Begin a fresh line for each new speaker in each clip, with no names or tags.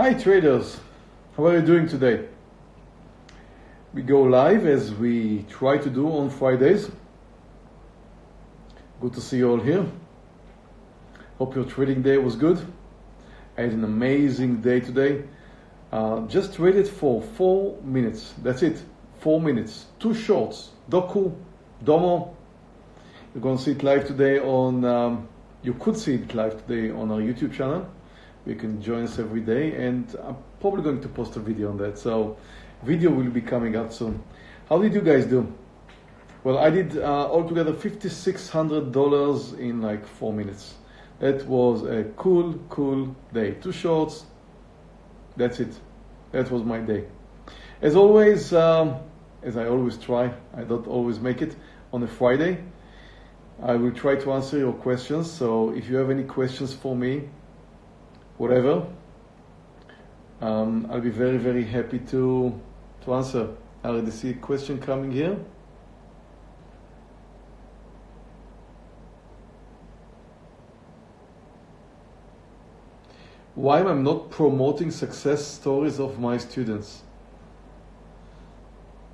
Hi traders, how are you doing today? We go live as we try to do on Fridays. Good to see you all here. Hope your trading day was good. I had an amazing day today. Uh, just traded for four minutes. That's it. Four minutes. Two shorts. Doku, Domo. You're going to see it live today on, um, you could see it live today on our YouTube channel. You can join us every day and I'm probably going to post a video on that. So video will be coming out soon. How did you guys do? Well, I did uh, altogether $5,600 in like four minutes. That was a cool, cool day. Two shorts. That's it. That was my day. As always, um, as I always try, I don't always make it on a Friday. I will try to answer your questions. So if you have any questions for me, whatever, um, I'll be very, very happy to, to answer. I already see a question coming here. Why am I'm not promoting success stories of my students?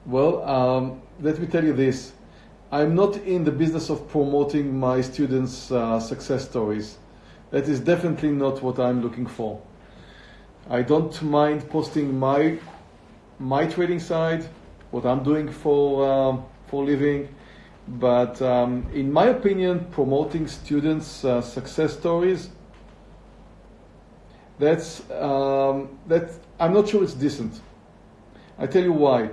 Well, um, let me tell you this. I'm not in the business of promoting my students' uh, success stories. That is definitely not what I'm looking for. I don't mind posting my my trading side, what I'm doing for um, for living, but um, in my opinion, promoting students' uh, success stories that's um, that I'm not sure it's decent. I tell you why.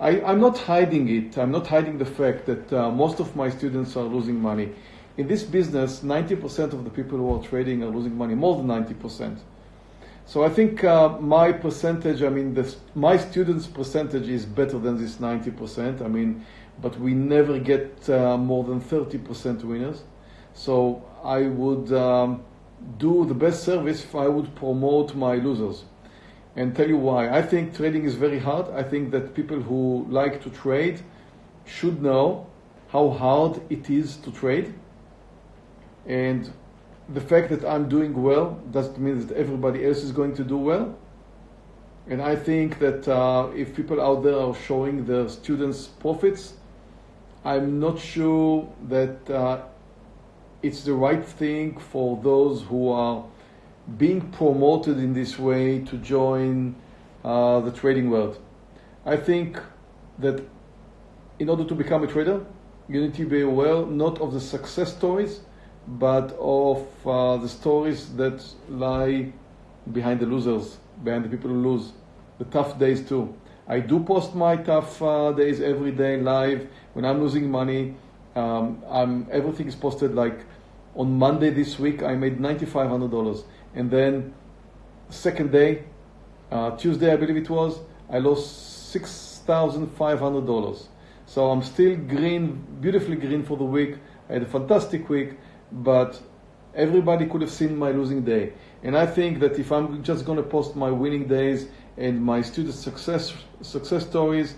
I, am not hiding it. I'm not hiding the fact that uh, most of my students are losing money. In this business, 90% of the people who are trading are losing money, more than 90%. So I think uh, my percentage, I mean, the, my students' percentage is better than this 90%. I mean, but we never get uh, more than 30% winners. So I would um, do the best service if I would promote my losers and tell you why. I think trading is very hard. I think that people who like to trade should know how hard it is to trade. And the fact that I'm doing well doesn't mean that everybody else is going to do well. And I think that uh, if people out there are showing their students profits, I'm not sure that uh, it's the right thing for those who are being promoted in this way to join uh, the trading world. I think that in order to become a trader, you need to be aware not of the success stories, but of uh, the stories that lie behind the losers, behind the people who lose, the tough days too. I do post my tough uh, days every day live. When I'm losing money, um, I'm, everything is posted like on Monday this week. I made $9,500 and then second day, uh, Tuesday I believe it was, I lost six thousand five hundred dollars. So I'm still green, beautifully green for the week. I had a fantastic week, but everybody could have seen my losing day. And I think that if I'm just going to post my winning days and my student success success stories,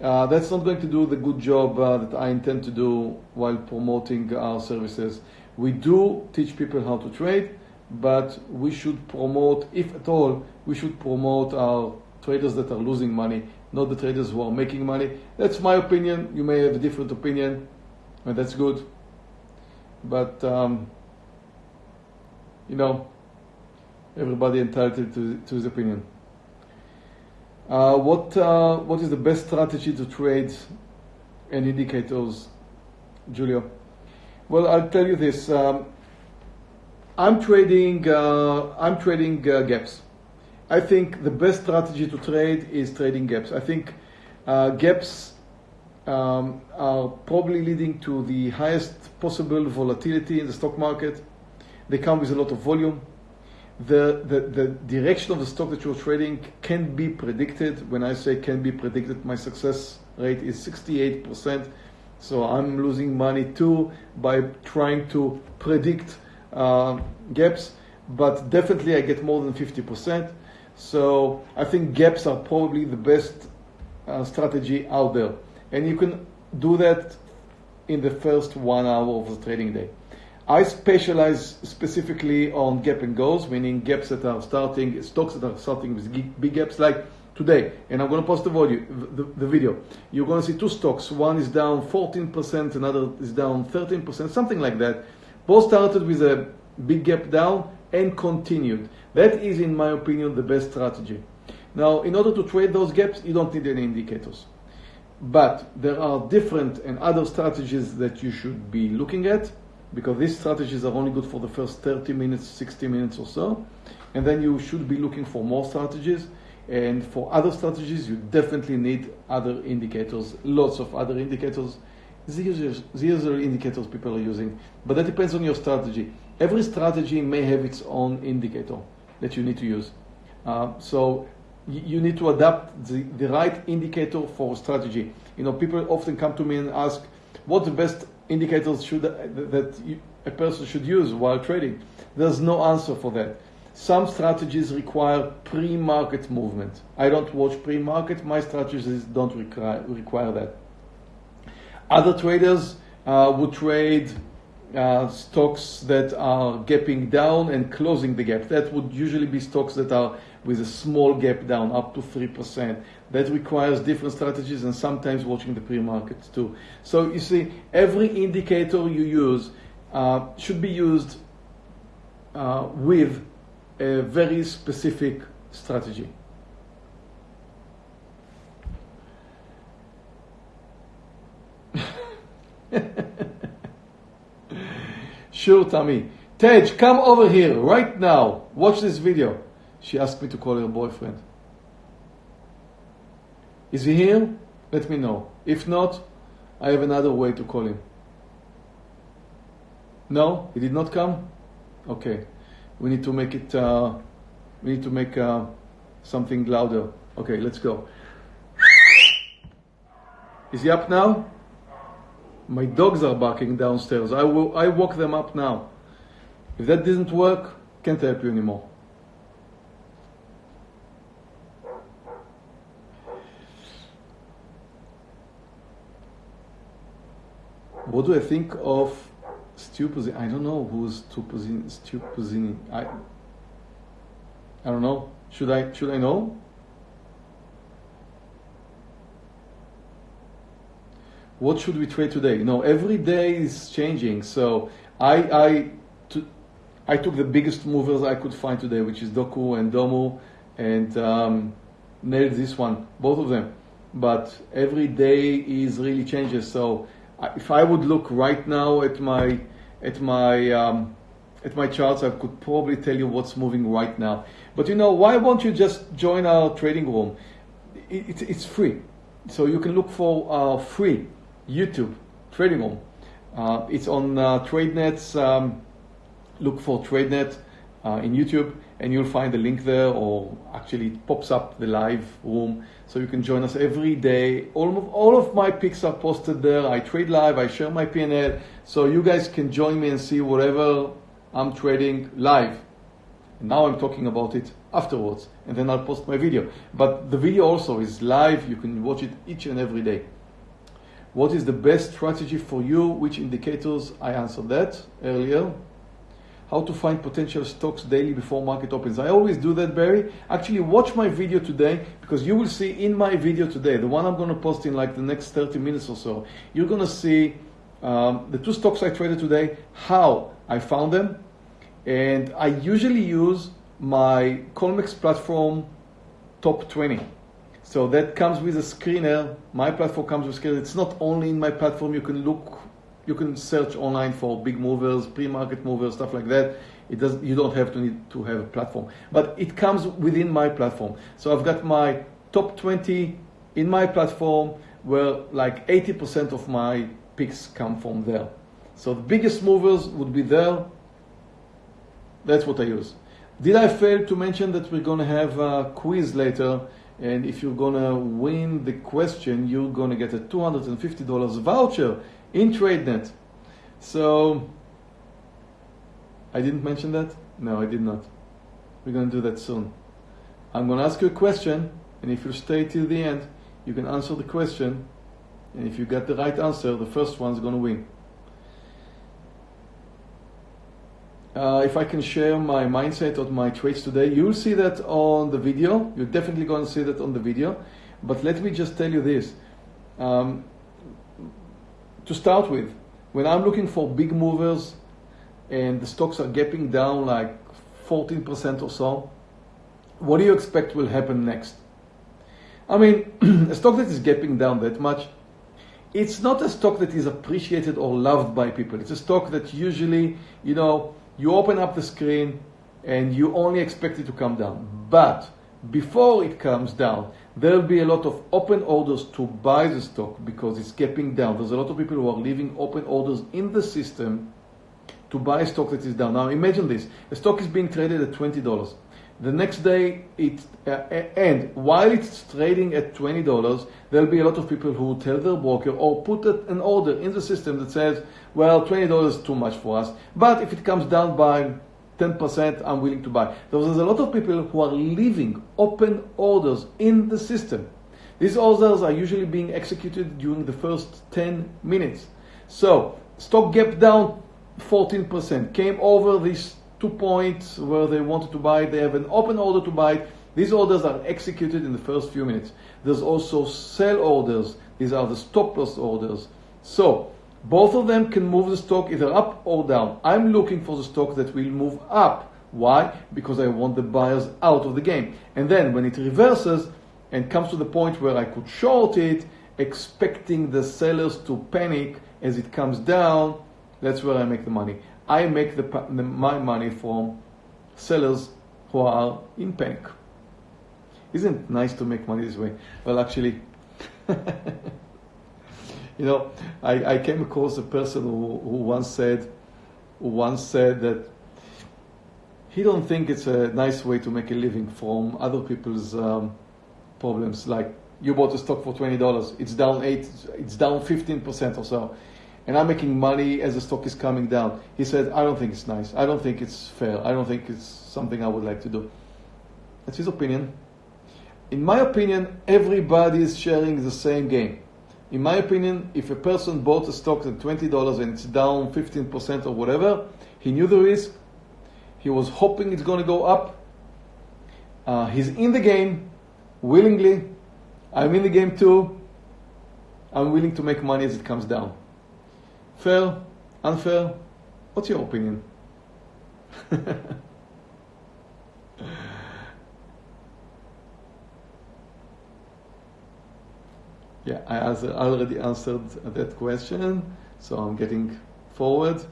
uh, that's not going to do the good job uh, that I intend to do while promoting our services. We do teach people how to trade, but we should promote, if at all, we should promote our traders that are losing money, not the traders who are making money. That's my opinion. You may have a different opinion, and that's good. But, um, you know, everybody entitled to, to his opinion. Uh, what, uh, what is the best strategy to trade and indicators, Julio? Well, I'll tell you this. Um, I'm trading. Uh, I'm trading uh, gaps. I think the best strategy to trade is trading gaps. I think uh, gaps um, are probably leading to the highest possible volatility in the stock market. They come with a lot of volume. The, the, the direction of the stock that you're trading can be predicted. When I say can be predicted, my success rate is 68%. So I'm losing money too by trying to predict uh, gaps, but definitely I get more than 50%. So I think gaps are probably the best uh, strategy out there. And you can do that in the first one hour of the trading day. I specialize specifically on gap and goals, meaning gaps that are starting, stocks that are starting with big gaps like today. And I'm going to post the, volume, the, the video. You're going to see two stocks. One is down 14%, another is down 13%, something like that. Both started with a big gap down and continued. That is, in my opinion, the best strategy. Now, in order to trade those gaps, you don't need any indicators. But there are different and other strategies that you should be looking at because these strategies are only good for the first 30 minutes, 60 minutes or so. And then you should be looking for more strategies. And for other strategies, you definitely need other indicators, lots of other indicators. These are indicators people are using, but that depends on your strategy. Every strategy may have its own indicator that you need to use. Uh, so you need to adapt the, the right indicator for strategy. You know, people often come to me and ask, what the best indicators should that you, a person should use while trading? There's no answer for that. Some strategies require pre-market movement. I don't watch pre-market. My strategies don't require, require that. Other traders uh, would trade uh, stocks that are gapping down and closing the gap. That would usually be stocks that are with a small gap down, up to 3%. That requires different strategies and sometimes watching the pre-markets too. So you see, every indicator you use uh, should be used uh, with a very specific strategy. sure, Tammy. Tej, come over here right now. Watch this video. She asked me to call her boyfriend. Is he here? Let me know. If not, I have another way to call him. No, he did not come. Okay, we need to make it. Uh, we need to make uh, something louder. Okay, let's go. Is he up now? My dogs are barking downstairs. I will. I walk them up now. If that didn't work, can't help you anymore. What do I think of Stu Puzzini? I don't know who's Stu Puzzini. Stu Puzzini. I, I don't know. Should I should I know? What should we trade today? No, every day is changing. So I I to, I took the biggest movers I could find today, which is Doku and Domo, and um, nailed this one, both of them. But every day is really changes. So if I would look right now at my at my um, at my charts, I could probably tell you what's moving right now. But you know, why won't you just join our trading room? It, it, it's free, so you can look for free YouTube trading room. Uh, it's on uh, TradeNet's. Um, look for TradeNet uh, in YouTube and you'll find the link there or actually it pops up the live room. So you can join us every day. All of, all of my picks are posted there. I trade live i share my p&l so you guys can join me and see whatever i'm trading live. And now i'm talking about it afterwards and then i'll post my video. But the video also is live. You can watch it each and every day. What is the best strategy for you? Which indicators? I answered that earlier how to find potential stocks daily before market opens. I always do that, Barry. Actually, watch my video today because you will see in my video today, the one I'm going to post in like the next 30 minutes or so, you're going to see um, the two stocks I traded today, how I found them. And I usually use my Colmex platform top 20. So that comes with a screener. My platform comes with a screener. It's not only in my platform, you can look you can search online for big movers, pre-market movers, stuff like that. It does. You don't have to need to have a platform, but it comes within my platform. So I've got my top 20 in my platform, where like 80% of my picks come from there. So the biggest movers would be there. That's what I use. Did I fail to mention that we're going to have a quiz later? And if you're going to win the question, you're going to get a $250 voucher in TradeNet. So, I didn't mention that? No, I did not. We're going to do that soon. I'm going to ask you a question, and if you stay till the end, you can answer the question. And if you get the right answer, the first one's going to win. uh, if I can share my mindset of my trades today, you'll see that on the video. You're definitely going to see that on the video. But let me just tell you this. Um, to start with, when I'm looking for big movers and the stocks are gapping down like 14% or so, what do you expect will happen next? I mean, a stock that is gapping down that much, it's not a stock that is appreciated or loved by people. It's a stock that usually, you know, you open up the screen and you only expect it to come down. But before it comes down, there will be a lot of open orders to buy the stock because it's gapping down. There's a lot of people who are leaving open orders in the system to buy stock that is down. Now imagine this: a stock is being traded at twenty dollars. The next day, it uh, and while it's trading at twenty dollars, there'll be a lot of people who tell their broker or put an order in the system that says, "Well, twenty dollars is too much for us, but if it comes down by 10%, I'm willing to buy." There's a lot of people who are leaving open orders in the system. These orders are usually being executed during the first 10 minutes. So stock gap down 14%, came over these two points where they wanted to buy. They have an open order to buy. These orders are executed in the first few minutes. There's also sell orders. These are the stop loss orders. So both of them can move the stock either up or down. I'm looking for the stock that will move up. Why? Because I want the buyers out of the game. And then when it reverses and comes to the point where I could short it, expecting the sellers to panic as it comes down, that's where I make the money. I make the, the, my money from sellers who are in panic. Isn't it nice to make money this way? Well, actually, you know, I, I came across a person who, who once said, who once said that he don't think it's a nice way to make a living from other people's um, problems. Like you bought a stock for twenty dollars, it's down eight, it's down fifteen percent or so and I'm making money as the stock is coming down. He said, I don't think it's nice. I don't think it's fair. I don't think it's something I would like to do. That's his opinion. In my opinion, everybody is sharing the same game. In my opinion, if a person bought a stock at $20 and it's down 15% or whatever, he knew the risk. He was hoping it's going to go up. Uh, he's in the game willingly. I'm in the game too. I'm willing to make money as it comes down. Fair? Unfair? What's your opinion? yeah, I already answered that question, so I'm getting forward.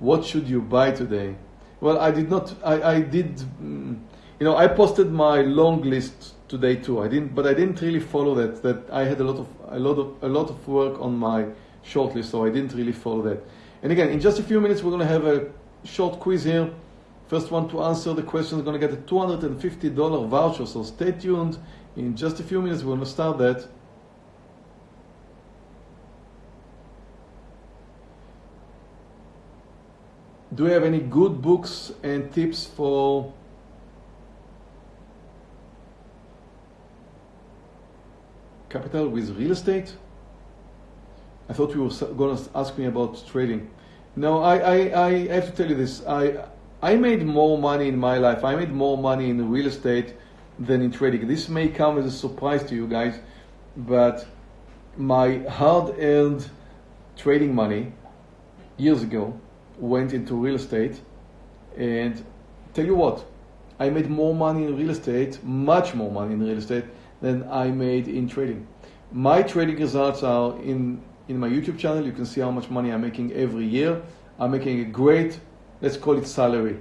What should you buy today? Well, I did not. I, I did. Mm, you know, I posted my long list today too. I didn't, but I didn't really follow that. That I had a lot of a lot of a lot of work on my short list, so I didn't really follow that. And again, in just a few minutes, we're going to have a short quiz here. First one to answer the question is going to get a $250 voucher. So stay tuned. In just a few minutes, we're going to start that. Do you have any good books and tips for capital with real estate? I thought you were going to ask me about trading. No, I, I, I have to tell you this. I, I made more money in my life. I made more money in real estate than in trading. This may come as a surprise to you guys, but my hard-earned trading money years ago went into real estate, and tell you what, I made more money in real estate, much more money in real estate than I made in trading. My trading results are in, in my YouTube channel. You can see how much money I'm making every year. I'm making a great, let's call it salary.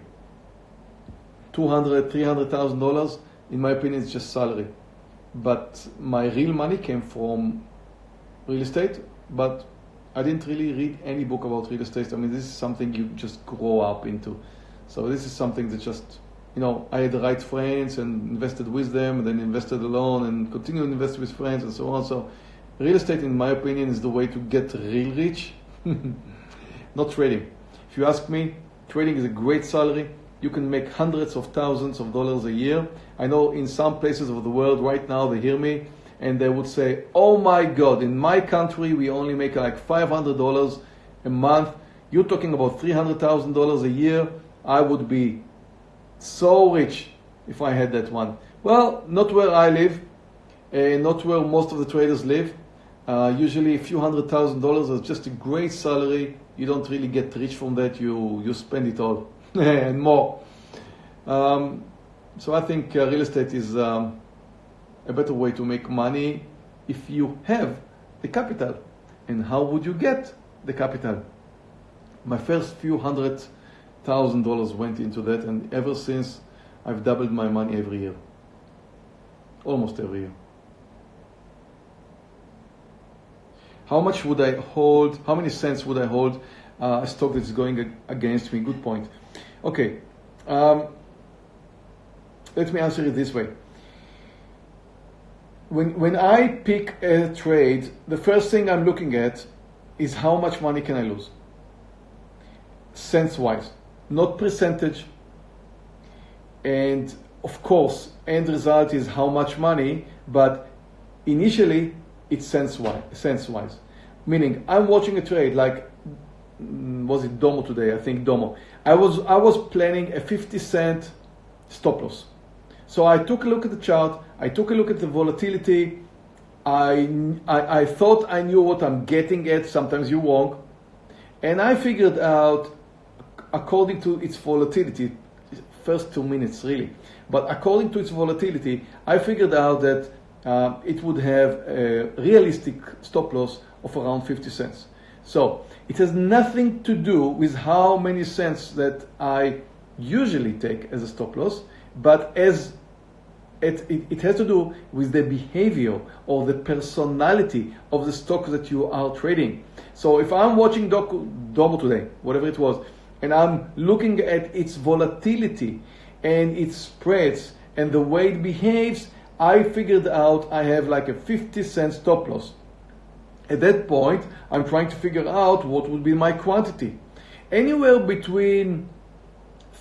200, 300,000 dollars. In my opinion, it's just salary. But my real money came from real estate, but I didn't really read any book about real estate. I mean, this is something you just grow up into. So this is something that just you know, I had the right friends and invested with them, and then invested alone, and continue to invest with friends and so on. So, real estate, in my opinion, is the way to get real rich, not trading. If you ask me, trading is a great salary. You can make hundreds of thousands of dollars a year. I know in some places of the world right now they hear me and they would say, "Oh my God! In my country, we only make like five hundred dollars a month. You're talking about $300,000 a year. I would be so rich if I had that one. Well, not where I live, uh, not where most of the traders live. Uh, usually a few hundred thousand dollars is just a great salary. You don't really get rich from that. You, you spend it all and more. Um, so I think uh, real estate is um, a better way to make money if you have the capital. And how would you get the capital? My first few hundred thousand dollars went into that, and ever since I've doubled my money every year. Almost every year. How much would I hold? How many cents would I hold uh, a stock that's going against me? Good point. Okay. Um, let me answer it this way. When, when I pick a trade, the first thing I'm looking at is how much money can I lose? Sense wise, not percentage. And of course, end result is how much money, but initially it's sense wise, sense wise. Meaning, I'm watching a trade like mm, was it Domo today? I think Domo. I was I was planning a 50 cent stop loss. So I took a look at the chart, I took a look at the volatility, I, I, I thought I knew what I'm getting at, sometimes you won't, and I figured out, according to its volatility, first two minutes really, but according to its volatility, I figured out that uh, it would have a realistic stop loss of around 50 cents. So it has nothing to do with how many cents that I usually take as a stop loss, but as it, it, it, has to do with the behavior or the personality of the stock that you are trading. So if I'm watching Domo today, whatever it was, and I'm looking at its volatility and its spreads and the way it behaves, I figured out I have like a 50 cent stop loss. At that point, I'm trying to figure out what would be my quantity. Anywhere between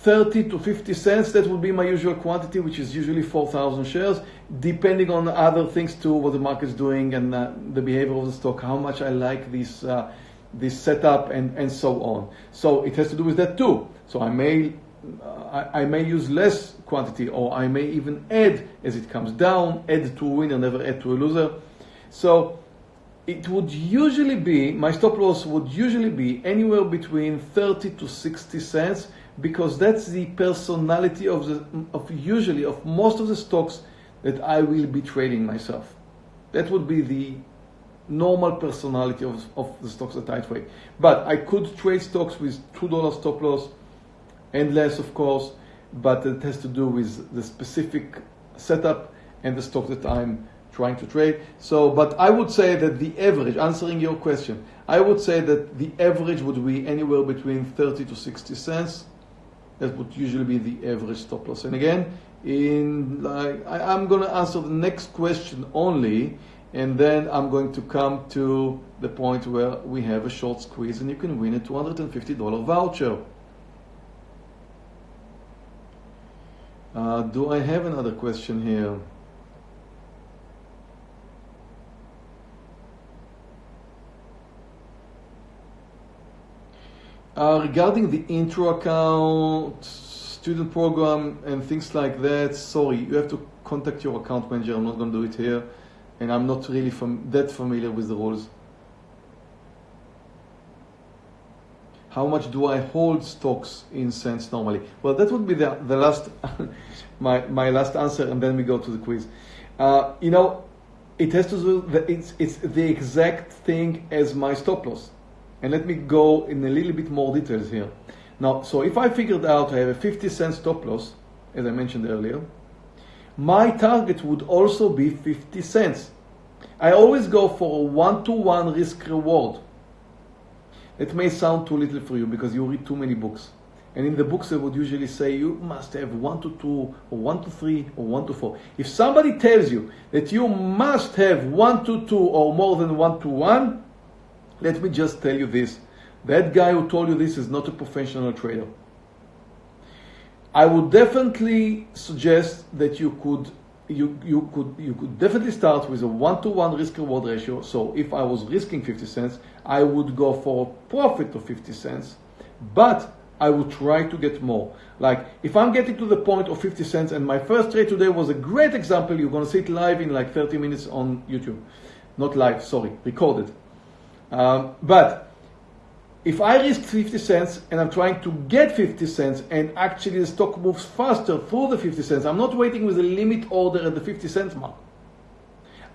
30 to 50 cents, that would be my usual quantity, which is usually 4,000 shares, depending on other things too, what the market's doing and uh, the behavior of the stock, how much I like this, uh, this setup and, and so on. So it has to do with that too. So I may, uh, I, I, may use less quantity or I may even add as it comes down, add to a winner, never add to a loser. So it would usually be, my stop loss would usually be anywhere between 30 to 60 cents because that's the personality of the of usually of most of the stocks that I will be trading myself. That would be the normal personality of, of the stocks that I trade. But I could trade stocks with two dollar stop loss and less, of course, but it has to do with the specific setup and the stock that I'm trying to trade. So, but I would say that the average, answering your question, I would say that the average would be anywhere between 30 to 60 cents that would usually be the average stop loss. And again, in like I, am going to answer the next question only, and then I'm going to come to the point where we have a short quiz and you can win a $250 voucher. Uh, do I have another question here? Uh, regarding the intro account, student program, and things like that, sorry, you have to contact your account manager. I'm not going to do it here, and I'm not really fam that familiar with the rules. How much do I hold stocks in cents normally? Well, that would be the, the last, my, my last answer, and then we go to the quiz. Uh, you know, it has to do, the, it's, it's the exact thing as my stop loss. And let me go in a little bit more details here. Now, so if I figured out I have a 50 cent stop loss, as I mentioned earlier, my target would also be 50 cents. I always go for a one-to-one risk reward. It may sound too little for you because you read too many books. And in the books, they would usually say you must have one to two, or one to three, or one to four. If somebody tells you that you must have one to two or more than one to one, let me just tell you this. That guy who told you this is not a professional trader. I would definitely suggest that you could you, you could you could definitely start with a one to one risk reward ratio. So if I was risking 50 cents, I would go for a profit of 50 cents, but I would try to get more. Like if I'm getting to the point of 50 cents, and my first trade today was a great example. You're gonna see it live in like 30 minutes on YouTube, not live, sorry, recorded. Um, but if I risk 50 cents and I'm trying to get 50 cents and actually the stock moves faster through the 50 cents, I'm not waiting with a limit order at the 50 cents mark.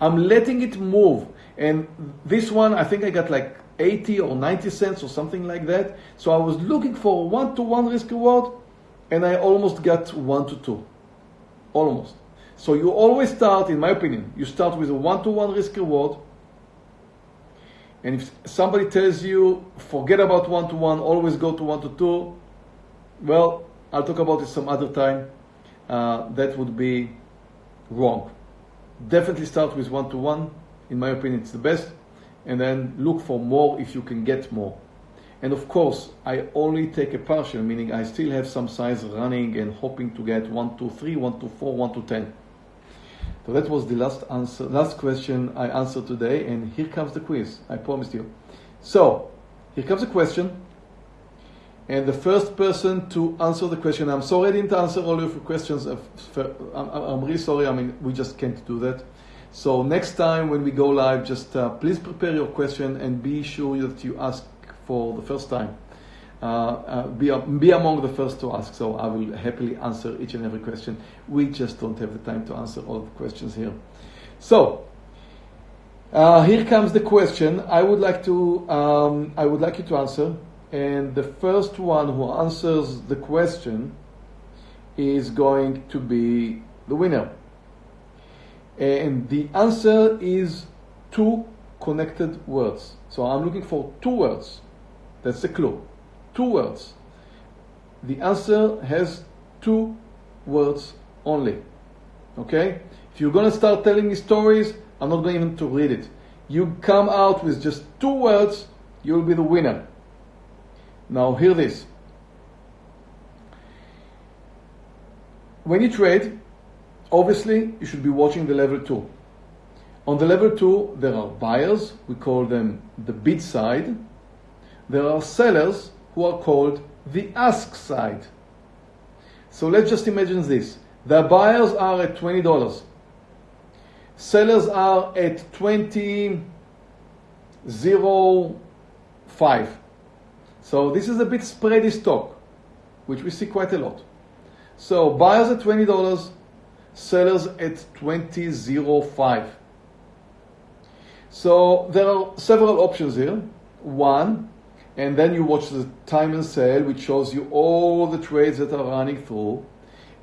I'm letting it move. And this one, I think I got like 80 or 90 cents or something like that. So I was looking for a one to one risk reward and I almost got one to two. Almost. So you always start, in my opinion, you start with a one to one risk reward and if somebody tells you, forget about one to one, always go to one to two, well, I'll talk about it some other time. Uh, that would be wrong. Definitely start with one to one. In my opinion, it's the best. And then look for more if you can get more. And of course, I only take a partial, meaning I still have some size running and hoping to get one to three, one to four, one to ten. So that was the last answer, last question I answered today, and here comes the quiz. I promised you. So here comes a question, and the first person to answer the question. I'm sorry I didn't answer all your questions. I'm, I'm really sorry. I mean, we just can't do that. So next time when we go live, just uh, please prepare your question and be sure that you ask for the first time. Uh, uh, be, be among the first to ask. So I will happily answer each and every question. We just don't have the time to answer all the questions here. So uh, here comes the question. I would like to um, I would like you to answer, and the first one who answers the question is going to be the winner. And the answer is two connected words. So I'm looking for two words. That's the clue two words. The answer has two words only. Okay? If you're going to start telling me stories, I'm not going even to read it. You come out with just two words, you'll be the winner. Now, hear this. When you trade, obviously you should be watching the level 2. On the level 2, there are buyers, we call them the bid side. There are sellers, who are called the ask side. So let's just imagine this. The buyers are at $20. Sellers are at 20.05. So this is a bit spready stock, which we see quite a lot. So buyers at $20, sellers at 20.05. So there are several options here. One, and then you watch the time and sale, which shows you all the trades that are running through,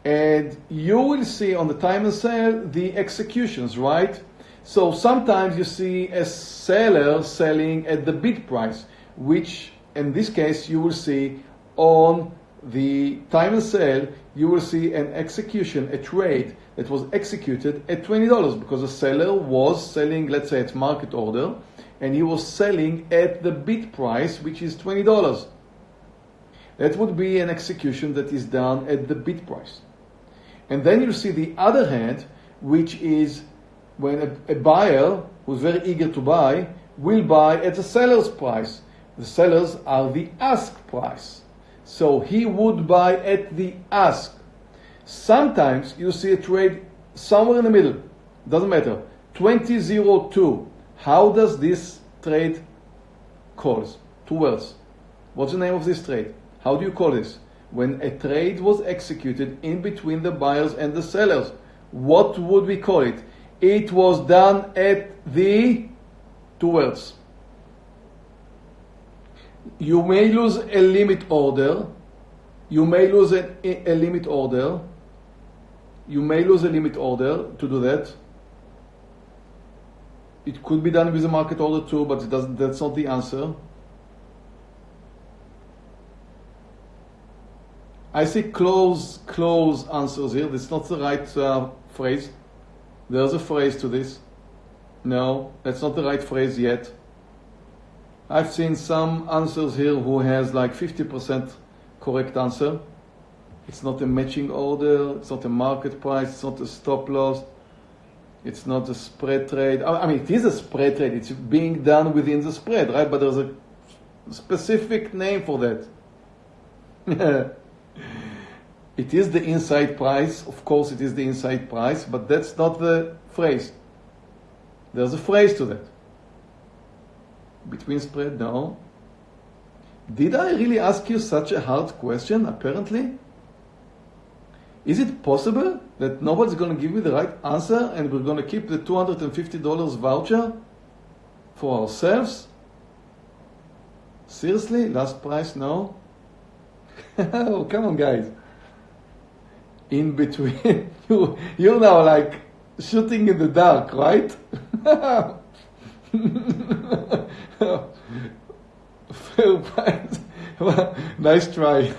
and you will see on the time and sale the executions, right? So sometimes you see a seller selling at the bid price, which in this case you will see on the time and sale, you will see an execution, a trade that was executed at $20 because the seller was selling, let's say, at market order and he was selling at the bid price, which is $20. That would be an execution that is done at the bid price. And then you see the other hand, which is when a, a buyer who's very eager to buy will buy at the seller's price. The sellers are the ask price. So he would buy at the ask. Sometimes you see a trade somewhere in the middle. Doesn't matter. 2002 how does this trade calls? Two words. What's the name of this trade? How do you call this? When a trade was executed in between the buyers and the sellers, what would we call it? It was done at the two words. You may lose a limit order. You may lose a, a limit order. You may lose a limit order to do that it could be done with a market order too, but it doesn't, that's not the answer. I see close, close answers here. That's not the right uh, phrase. There's a phrase to this. No, that's not the right phrase yet. I've seen some answers here who has like 50% correct answer. It's not a matching order, it's not a market price, it's not a stop loss, It's not a spread trade. I mean, it is a spread trade. It's being done within the spread, right? But there's a specific name for that. it is the inside price. Of course, it is the inside price, but that's not the phrase. There's a phrase to that. Between spread, no. Did I really ask you such a hard question? Apparently. Is it possible that nobody's going to give me the right answer and we're going to keep the $250 voucher for ourselves? Seriously? Last price? No? oh, come on, guys. In between, you, you're now like shooting in the dark, right? Fair price. nice try.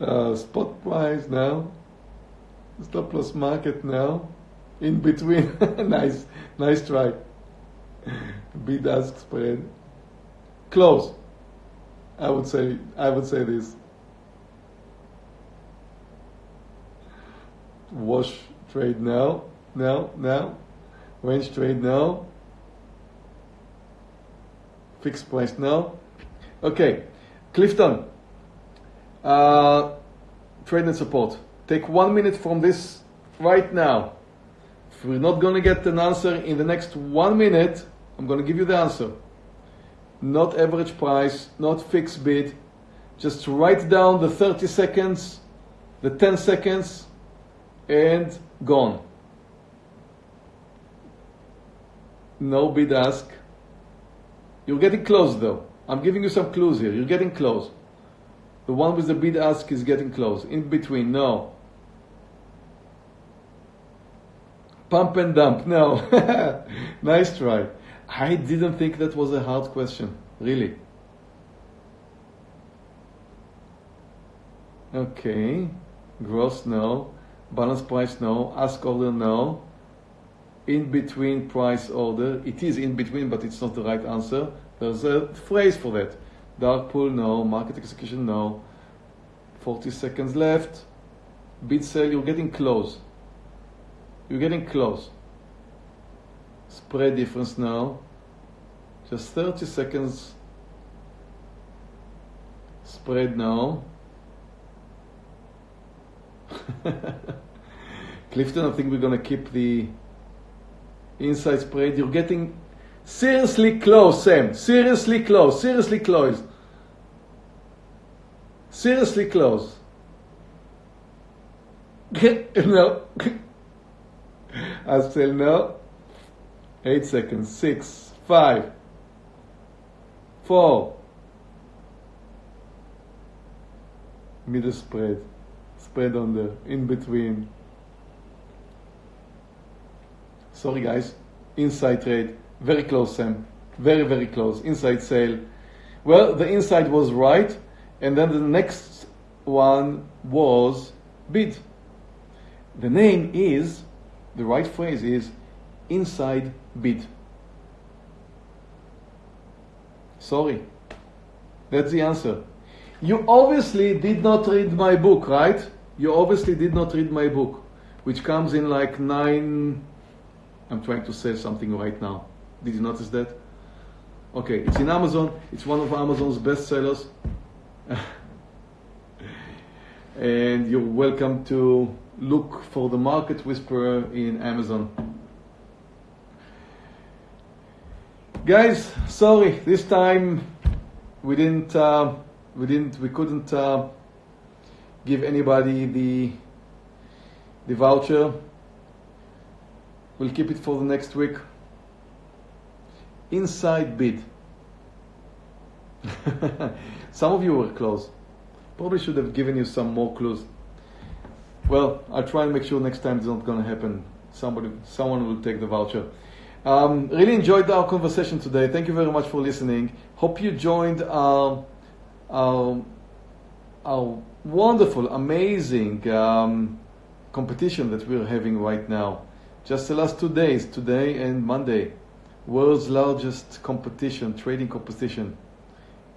Uh, spot price now. Stop loss market now. In between. nice. Nice try. Bid ask spread. Close. I would say I would say this. Wash trade now. Now, now. Range trade now. Fixed price now. Okay. Clifton. Uh, trade and support. Take one minute from this right now. If we're not going to get an answer in the next one minute, I'm going to give you the answer. Not average price, not fixed bid. Just write down the 30 seconds, the 10 seconds, and gone. No bid ask. You're getting close though. I'm giving you some clues here. You're getting close. The one with the bid ask is getting close. In between, no. Pump and dump, no. nice try. I didn't think that was a hard question, really. Okay. Gross, no. Balance price, no. Ask order, no. In between price order. It is in between, but it's not the right answer. There's a phrase for that. Dark pool, no. Market execution, no. 40 seconds left. Bid sell, you're getting close. You're getting close. Spread difference now. Just 30 seconds. Spread now. Clifton, I think we're going to keep the inside spread. You're getting seriously close, Sam. Seriously close. Seriously close. Seriously close. no. I still no. Eight seconds. Six, five, four. Middle spread. Spread on the in between. Sorry guys. Inside trade. Very close, Sam. Very, very close. Inside sale. Well, the inside was right. And then the next one was bid. The name is the right phrase is inside bid. Sorry. That's the answer. You obviously did not read my book, right? You obviously did not read my book, which comes in like nine. I'm trying to say something right now. Did you notice that? Okay, it's in Amazon. It's one of Amazon's best sellers. and you're welcome to look for the Market Whisperer in Amazon. Guys, sorry, this time we didn't, uh, we didn't, we couldn't uh, give anybody the the voucher. We'll keep it for the next week. Inside bid. some of you were close. Probably should have given you some more clues. Well, I'll try and make sure next time it's not going to happen. Somebody, someone will take the voucher. Um, really enjoyed our conversation today. Thank you very much for listening. Hope you joined our, our, our wonderful, amazing um, competition that we're having right now. Just the last two days, today and Monday. World's largest competition, trading competition.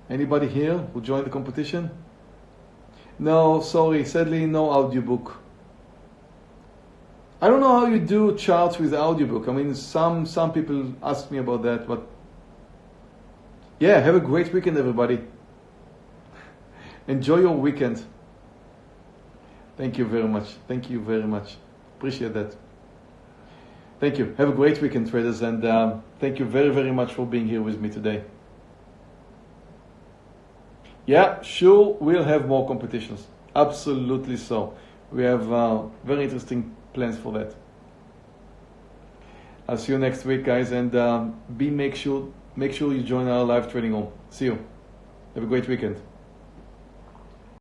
Anybody here who joined the competition? No, sorry, sadly no audiobook. I don't know how you do charts with audiobook. I mean, some some people ask me about that, but yeah, have a great weekend, everybody. Enjoy your weekend. Thank you very much. Thank you very much. Appreciate that. Thank you. Have a great weekend, traders, and um, thank you very, very much for being here with me today. Yeah, sure, we'll have more competitions. Absolutely so. We have uh, very interesting plans for that. I'll see you next week, guys, and um, be make sure make sure you join our live trading home. See you. Have a great weekend.